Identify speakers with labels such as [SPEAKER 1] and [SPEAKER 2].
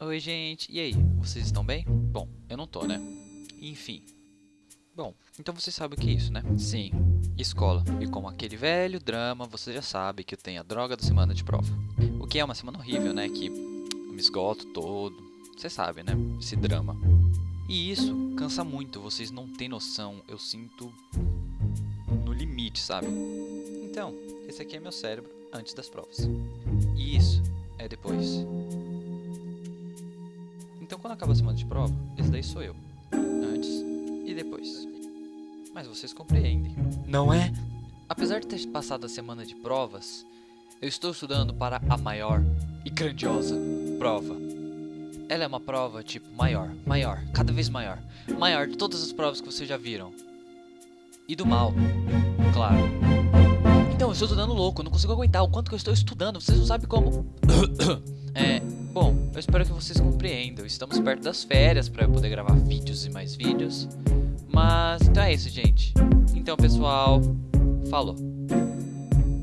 [SPEAKER 1] Oi, gente. E aí, vocês estão bem? Bom, eu não tô, né? Enfim. Bom, então vocês sabem o que é isso, né? Sim, escola. E como aquele velho drama, você já sabe que eu tenho a droga da semana de prova. O que é uma semana horrível, né? Que eu me esgoto todo. Você sabe, né? Esse drama. E isso cansa muito, vocês não têm noção. Eu sinto no limite, sabe? Então, esse aqui é meu cérebro antes das provas. E isso é depois. Então, quando acaba a semana de prova, esse daí sou eu. Antes e depois. Mas vocês compreendem.
[SPEAKER 2] Não é?
[SPEAKER 1] Apesar de ter passado a semana de provas, eu estou estudando para a maior e grandiosa prova. Ela é uma prova tipo maior, maior, cada vez maior. Maior de todas as provas que vocês já viram. E do mal, claro. Então, eu estou estudando louco, não consigo aguentar o quanto que eu estou estudando, vocês não sabem como. bom, eu espero que vocês compreendam. Estamos perto das férias para eu poder gravar vídeos e mais vídeos. Mas então é isso, gente. Então, pessoal, falou.